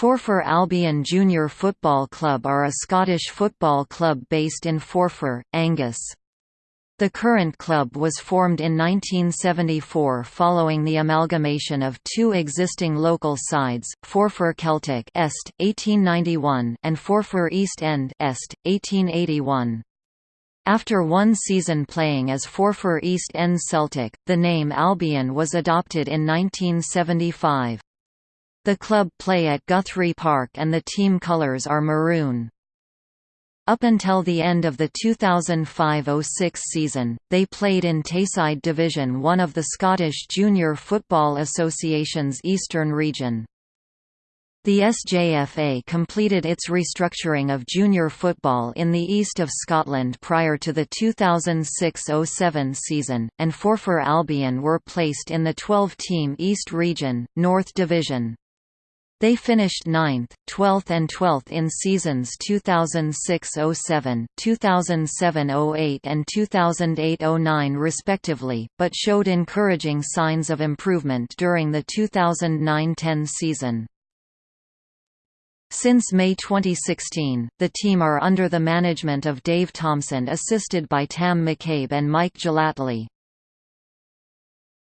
Forfar Albion Junior Football Club are a Scottish football club based in Forfar, Angus. The current club was formed in 1974 following the amalgamation of two existing local sides, Forfar Celtic Est, 1891 and Forfar East End Est, 1881. After one season playing as Forfar East End Celtic, the name Albion was adopted in 1975. The club play at Guthrie Park and the team colours are maroon. Up until the end of the 2005–06 season, they played in Tayside Division 1 of the Scottish Junior Football Association's Eastern Region. The SJFA completed its restructuring of junior football in the east of Scotland prior to the 2006–07 season, and Forfar Albion were placed in the 12-team East Region, North Division. They finished 9th, 12th and 12th in seasons 2006–07, 2007–08 and 2008–09 respectively, but showed encouraging signs of improvement during the 2009–10 season. Since May 2016, the team are under the management of Dave Thompson assisted by Tam McCabe and Mike Gellatley.